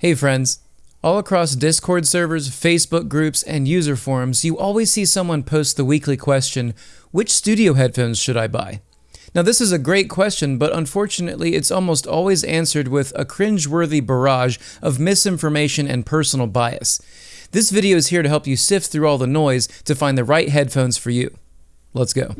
Hey friends. All across Discord servers, Facebook groups, and user forums, you always see someone post the weekly question, which studio headphones should I buy? Now this is a great question, but unfortunately it's almost always answered with a cringe-worthy barrage of misinformation and personal bias. This video is here to help you sift through all the noise to find the right headphones for you. Let's go.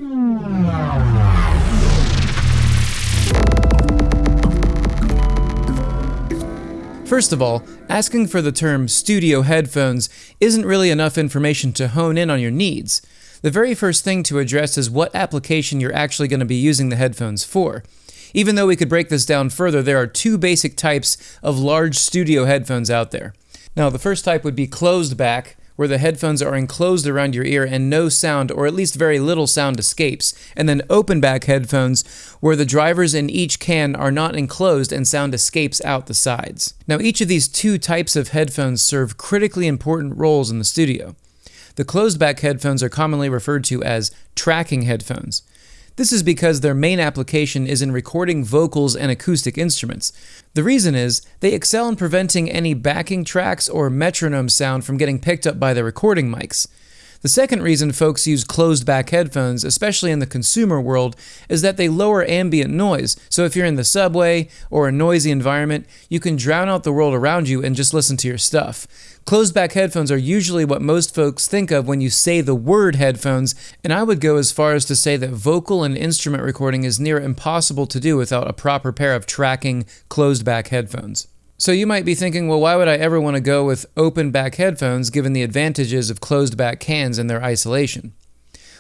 First of all, asking for the term studio headphones isn't really enough information to hone in on your needs. The very first thing to address is what application you're actually going to be using the headphones for. Even though we could break this down further, there are two basic types of large studio headphones out there. Now, the first type would be closed back, where the headphones are enclosed around your ear and no sound, or at least very little sound, escapes, and then open back headphones, where the drivers in each can are not enclosed and sound escapes out the sides. Now, each of these two types of headphones serve critically important roles in the studio. The closed back headphones are commonly referred to as tracking headphones. This is because their main application is in recording vocals and acoustic instruments. The reason is, they excel in preventing any backing tracks or metronome sound from getting picked up by the recording mics. The second reason folks use closed back headphones, especially in the consumer world, is that they lower ambient noise. So if you're in the subway or a noisy environment, you can drown out the world around you and just listen to your stuff. Closed back headphones are usually what most folks think of when you say the word headphones, and I would go as far as to say that vocal and instrument recording is near impossible to do without a proper pair of tracking closed back headphones. So you might be thinking, well, why would I ever want to go with open back headphones given the advantages of closed back cans and their isolation?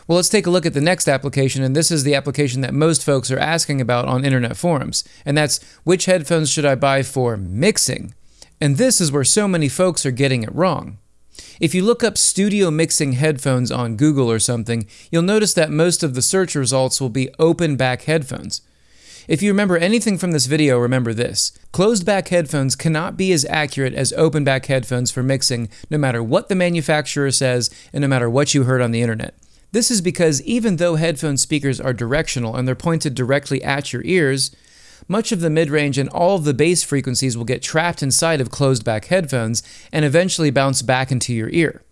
Well, let's take a look at the next application, and this is the application that most folks are asking about on internet forums, and that's which headphones should I buy for mixing? And this is where so many folks are getting it wrong. If you look up studio mixing headphones on Google or something, you'll notice that most of the search results will be open back headphones. If you remember anything from this video, remember this. Closed back headphones cannot be as accurate as open back headphones for mixing, no matter what the manufacturer says and no matter what you heard on the internet. This is because even though headphone speakers are directional and they're pointed directly at your ears, much of the mid-range and all of the bass frequencies will get trapped inside of closed back headphones and eventually bounce back into your ear.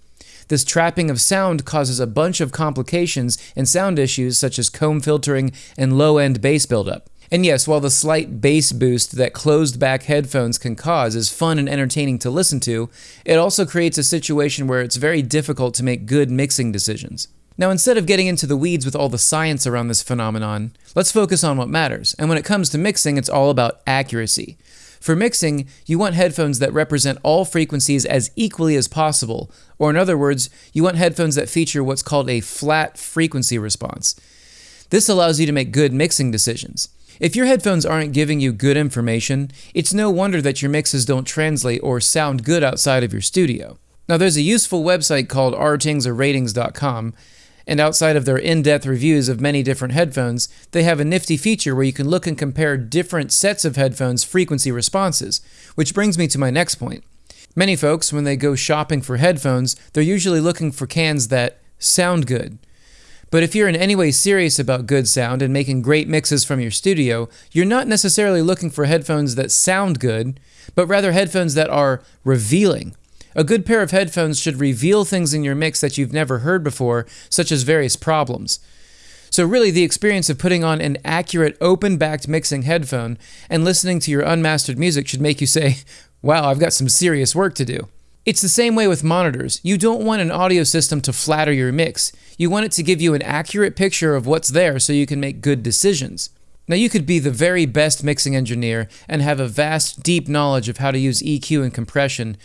This trapping of sound causes a bunch of complications and sound issues such as comb filtering and low-end bass buildup. And yes, while the slight bass boost that closed back headphones can cause is fun and entertaining to listen to, it also creates a situation where it's very difficult to make good mixing decisions. Now, instead of getting into the weeds with all the science around this phenomenon, let's focus on what matters. And when it comes to mixing, it's all about accuracy. For mixing, you want headphones that represent all frequencies as equally as possible, or in other words, you want headphones that feature what's called a flat frequency response. This allows you to make good mixing decisions. If your headphones aren't giving you good information, it's no wonder that your mixes don't translate or sound good outside of your studio. Now, there's a useful website called rtingsorratings.com, and outside of their in depth reviews of many different headphones, they have a nifty feature where you can look and compare different sets of headphones' frequency responses, which brings me to my next point. Many folks, when they go shopping for headphones, they're usually looking for cans that sound good. But if you're in any way serious about good sound and making great mixes from your studio, you're not necessarily looking for headphones that sound good, but rather headphones that are revealing. A good pair of headphones should reveal things in your mix that you've never heard before, such as various problems. So, really, the experience of putting on an accurate, open backed mixing headphone and listening to your unmastered music should make you say, Wow, I've got some serious work to do. It's the same way with monitors. You don't want an audio system to flatter your mix. You want it to give you an accurate picture of what's there so you can make good decisions. Now, you could be the very best mixing engineer and have a vast, deep knowledge of how to use EQ and compression,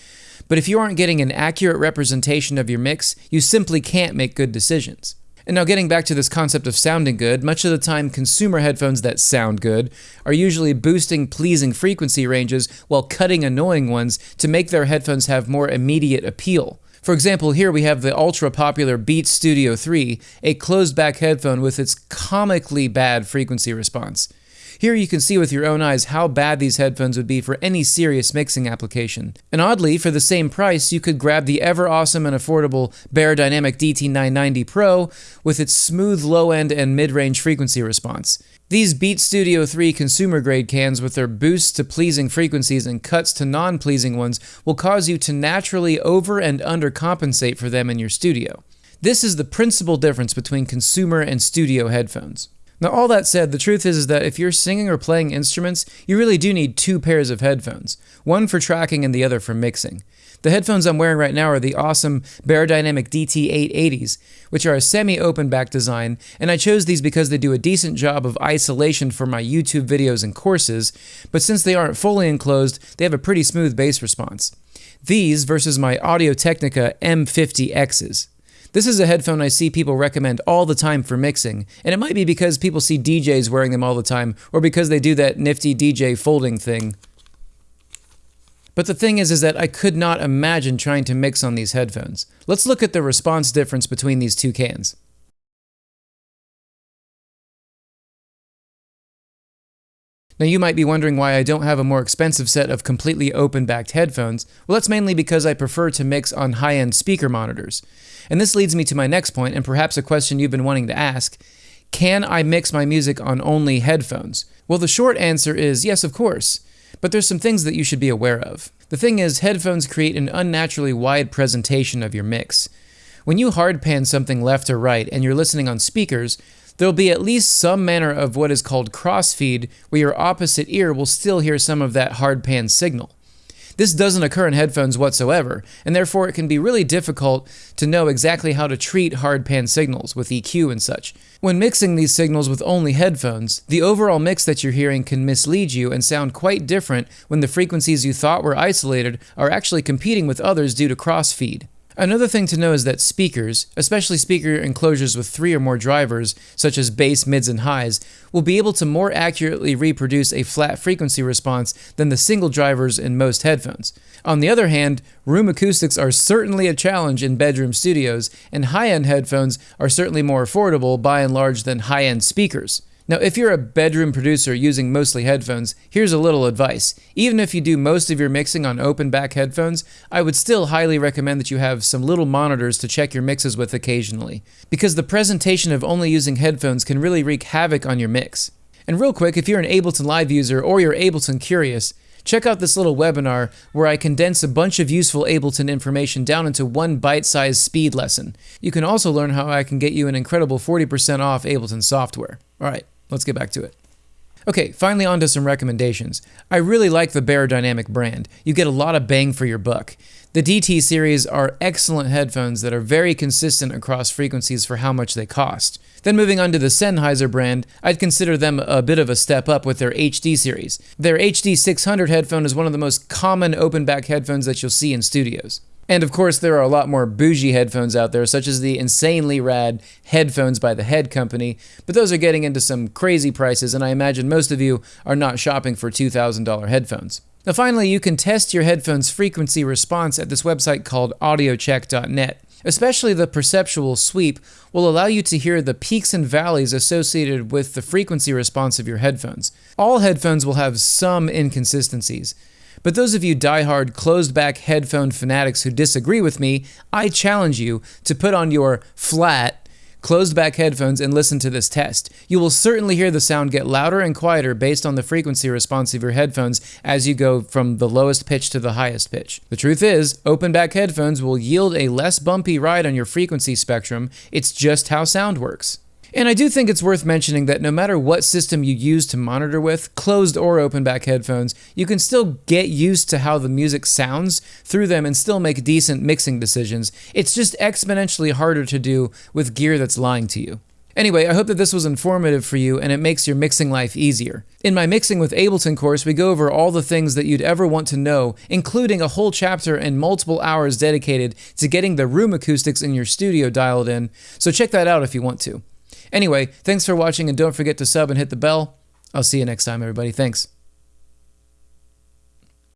but if you aren't getting an accurate representation of your mix, you simply can't make good decisions. And now, getting back to this concept of sounding good, much of the time, consumer headphones that sound good are usually boosting pleasing frequency ranges while cutting annoying ones to make their headphones have more immediate appeal. For example, here we have the ultra popular Beats Studio 3, a closed back headphone with its comically bad frequency response. Here you can see with your own eyes how bad these headphones would be for any serious mixing application. And oddly, for the same price, you could grab the ever awesome and affordable Beyerdynamic DT990 Pro with its smooth low end and mid range frequency response. These Beat Studio 3 consumer grade cans with their boosts to pleasing frequencies and cuts to non pleasing ones will cause you to naturally over and undercompensate for them in your studio. This is the principal difference between consumer and studio headphones. Now, all that said, the truth is, is that if you're singing or playing instruments, you really do need two pairs of headphones one for tracking and the other for mixing. The headphones I'm wearing right now are the awesome Beyerdynamic DT880s, which are a semi open back design, and I chose these because they do a decent job of isolation for my YouTube videos and courses, but since they aren't fully enclosed, they have a pretty smooth bass response. These versus my Audio Technica M50Xs. This is a headphone I see people recommend all the time for mixing, and it might be because people see DJs wearing them all the time, or because they do that nifty DJ folding thing. But the thing is, is that I could not imagine trying to mix on these headphones. Let's look at the response difference between these two cans. Now you might be wondering why I don't have a more expensive set of completely open-backed headphones. Well, that's mainly because I prefer to mix on high-end speaker monitors. And this leads me to my next point, and perhaps a question you've been wanting to ask. Can I mix my music on only headphones? Well, the short answer is yes, of course. But there's some things that you should be aware of. The thing is, headphones create an unnaturally wide presentation of your mix. When you hard pan something left or right and you're listening on speakers, there'll be at least some manner of what is called crossfeed, where your opposite ear will still hear some of that hard pan signal. This doesn't occur in headphones whatsoever, and therefore it can be really difficult to know exactly how to treat hard pan signals with EQ and such. When mixing these signals with only headphones, the overall mix that you're hearing can mislead you and sound quite different when the frequencies you thought were isolated are actually competing with others due to crossfeed. Another thing to know is that speakers, especially speaker enclosures with three or more drivers, such as bass, mids, and highs, will be able to more accurately reproduce a flat frequency response than the single drivers in most headphones. On the other hand, room acoustics are certainly a challenge in bedroom studios, and high end headphones are certainly more affordable by and large than high end speakers. Now, if you're a bedroom producer using mostly headphones, here's a little advice. Even if you do most of your mixing on open back headphones, I would still highly recommend that you have some little monitors to check your mixes with occasionally, because the presentation of only using headphones can really wreak havoc on your mix. And real quick, if you're an Ableton Live user or you're Ableton curious, check out this little webinar where I condense a bunch of useful Ableton information down into one bite-sized speed lesson. You can also learn how I can get you an incredible 40% off Ableton software. All right, let's get back to it. Okay, finally on to some recommendations. I really like the Beyerdynamic brand. You get a lot of bang for your buck. The DT series are excellent headphones that are very consistent across frequencies for how much they cost. Then moving on to the Sennheiser brand, I'd consider them a bit of a step up with their HD series. Their HD 600 headphone is one of the most common open back headphones that you'll see in studios. And of course, there are a lot more bougie headphones out there, such as the insanely rad headphones by the Head Company, but those are getting into some crazy prices, and I imagine most of you are not shopping for $2,000 headphones. Now, finally, you can test your headphone's frequency response at this website called audiocheck.net. Especially the perceptual sweep will allow you to hear the peaks and valleys associated with the frequency response of your headphones. All headphones will have some inconsistencies. But those of you die-hard closed-back headphone fanatics who disagree with me, I challenge you to put on your flat closed back headphones and listen to this test. You will certainly hear the sound get louder and quieter based on the frequency response of your headphones as you go from the lowest pitch to the highest pitch. The truth is, open back headphones will yield a less bumpy ride on your frequency spectrum. It's just how sound works. And I do think it's worth mentioning that no matter what system you use to monitor with, closed or open back headphones, you can still get used to how the music sounds through them and still make decent mixing decisions. It's just exponentially harder to do with gear that's lying to you. Anyway, I hope that this was informative for you and it makes your mixing life easier. In my Mixing with Ableton course, we go over all the things that you'd ever want to know, including a whole chapter and multiple hours dedicated to getting the room acoustics in your studio dialed in, so check that out if you want to. Anyway, thanks for watching and don't forget to sub and hit the bell. I'll see you next time, everybody. Thanks.